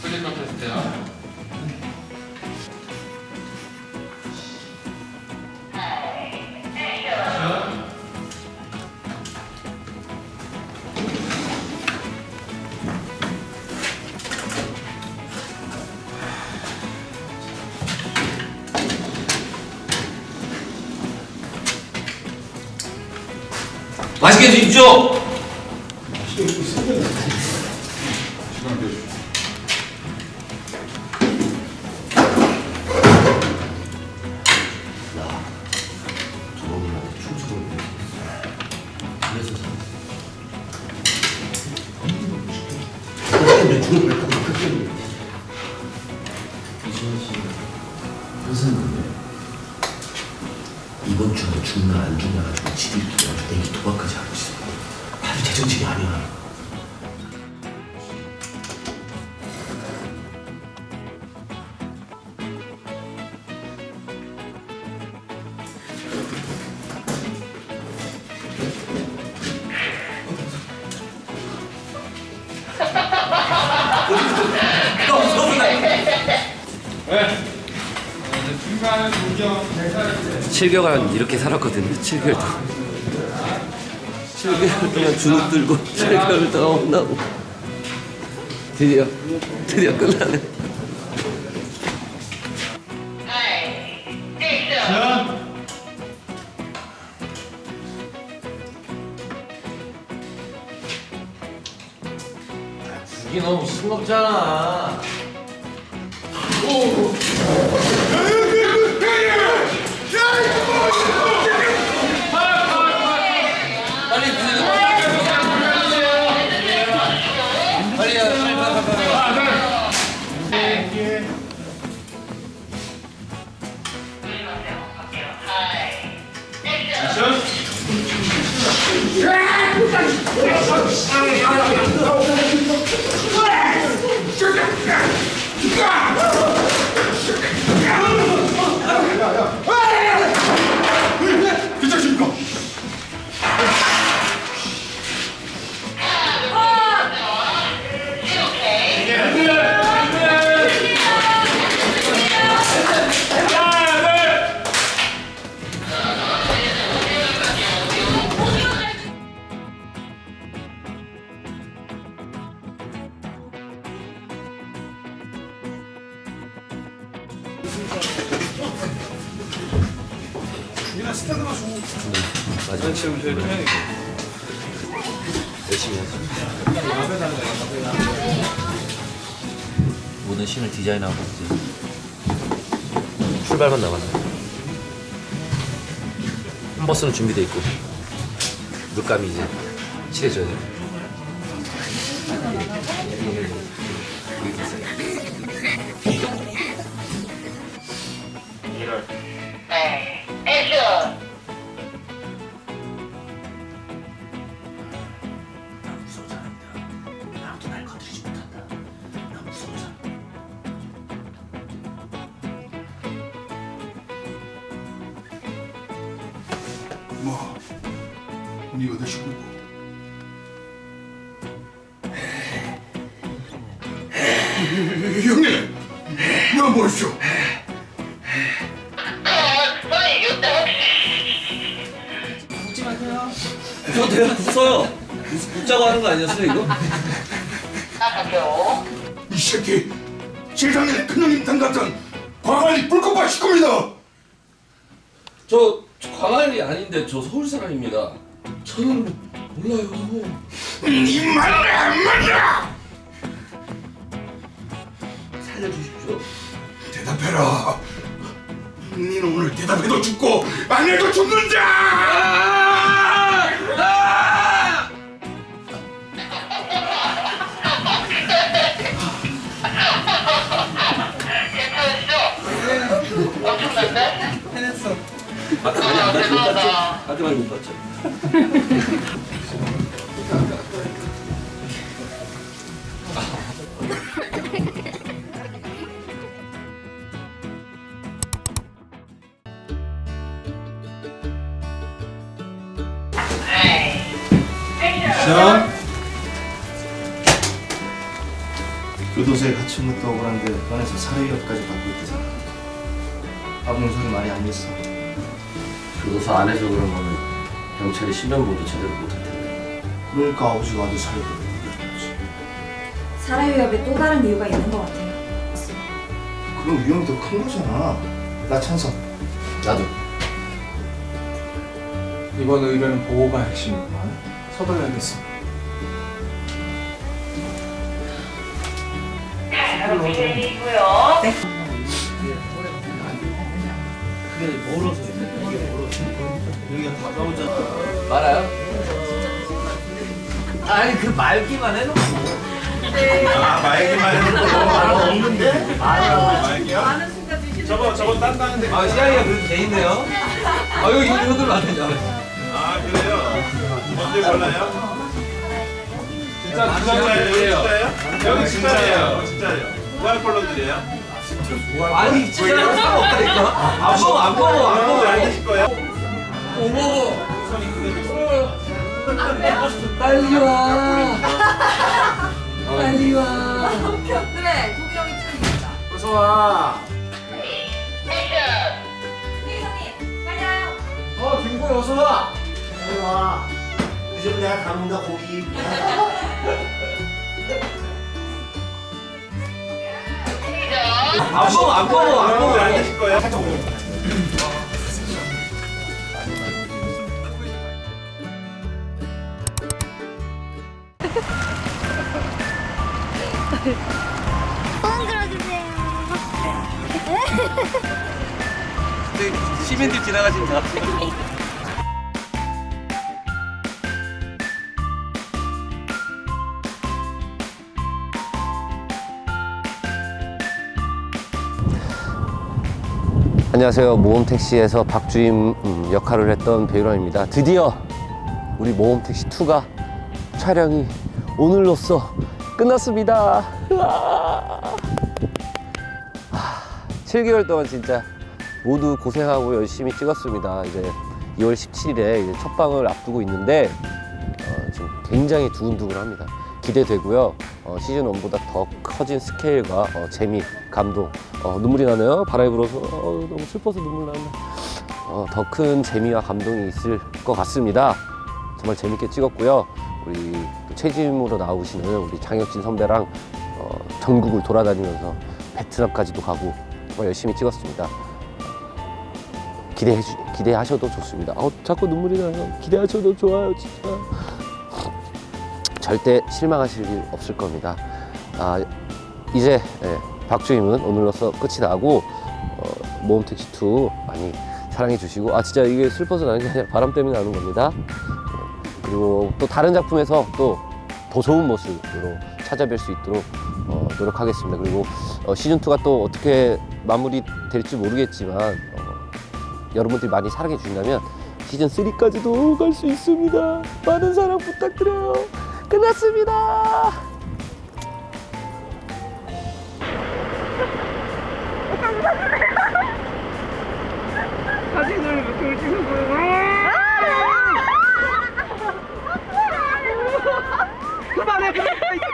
끌릴 것 테스트요. 맛있게 드십시오. 이번 주에 죽나 안 죽나 가지고 집이 내기 도박까지 하고 있어. 아주 재정신이 아니야. 7개월간 이렇게 살았거든요. 7개월 동안. 7개월 동안 주눅 들고 7개월 동안 혼나고 드디어 드디어 끝나네. 이게 너무 싱겁잖아. 빨 리 마지막 시험 좀 해야겠다. 열심히 하자. 모든 신을 디자인하고 이제 출발만 남았네. 한 버스는 준비돼 있고 물감이 이제 칠해져야 돼. 액션! 나 무서운 사람이다. 아무도 날 건드리지 못한다. 나 무서운 사람. 뭐, 네가 내 식구고. 형님, 나 보십시 저 내가 웃어요. 웃자고 하는 거 아니었어요 이거? 나가죠. 이 새끼, 세상에 큰형님 땅 같은 광안리 불꽃밭 식구입니다. 저 광안이 아닌데 저 서울 사람입니다. 저는 몰라요. 이 말을 안 맞아. 살려주십시오. 대답해라. 니는 오늘 대답해도 죽고 안 해도 죽는 자. 아까 많이 안 봤죠? 못 봤죠? 아까 많이 못 봤죠? 자, 도저히 같이 못도 억울한데 반에서 사례위협까지 받고 있대잖아 아버님 소리 많이 안 했어 교도소 안에서 그런 거는 경찰이 신변보도 제대로 못할 텐데. 그러니까 아버지가 아주 살려고 사례위협에 또 다른 이유가 있는 것 같아요. 그럼 위험이 더 큰 거잖아 나 찬성 나도. 이번 의뢰는 보호가 핵심이구만. 서둘러야겠어. 바로 기다리고요. 말아요? 아니 그 말기만 해놓고. 아 말기만 해놓고 저거 저거 딴다는데. 아 시아이가 그렇게 돼 있네요. 아 이거 이거 이거 안 되죠. 아 그래요? 뭔지 몰라요? 진짜 진짜예요. 여기 진짜예요. 진짜예요 무한 컬러 드려요? 아니 진짜 상관없다니까. 안 먹어 안 먹어 안 먹어. 안 드실 거예요? 못 먹어. 빨리 와. 빨리 와. 그래, 도기 형이 찍으니까. 어서 와. 액션. 회장님, 빨리 와요. 어, 김구야 어서 와. 와 늦으면 내가 담는다 고기 안 먹어 안 먹어 안 먹어. 안 드실 거예요? 시민들 지나가신다. 안녕하세요. 모험택시에서 박주임 음, 역할을 했던 배우라입니다. 드디어 우리 모험택시 2가 촬영이 오늘로써 끝났습니다. 으아. 하, 7개월 동안 진짜 모두 고생하고 열심히 찍었습니다. 이제 2월 17일에 이제 첫 방을 앞두고 있는데 어, 지금 굉장히 두근두근합니다. 기대되고요. 어, 시즌 1보다 더 커진 스케일과 어, 재미, 감동, 어, 눈물이 나네요. 바람이 불어서 어, 너무 슬퍼서 눈물 나네. 어, 더큰 재미와 감동이 있을 것 같습니다. 정말 재밌게 찍었고요. 우리 또 최지임으로 나오시는 우리 장혁진 선배랑 어, 전국을 돌아다니면서 베트남까지도 가고 정말 열심히 찍었습니다. 기대해 주, 기대하셔도 좋습니다. 어, 자꾸 눈물이 나요. 기대하셔도 좋아요, 진짜. 절대 실망하실 일 없을 겁니다. 아, 이제 예, 박주임은 오늘로서 끝이 나고 어, 모험택시2 많이 사랑해 주시고 아 진짜 이게 슬퍼서 나는 게 아니라 바람 때문에 나는 겁니다. 예, 그리고 또 다른 작품에서 또 더 좋은 모습으로 찾아뵐 수 있도록 어, 노력하겠습니다. 그리고 어, 시즌2가 또 어떻게 마무리 될지 모르겠지만 어, 여러분들이 많이 사랑해 주신다면 시즌 3까지도 갈 수 있습니다. 많은 사랑 부탁드려요. 끝났습니다. 그만해 그만해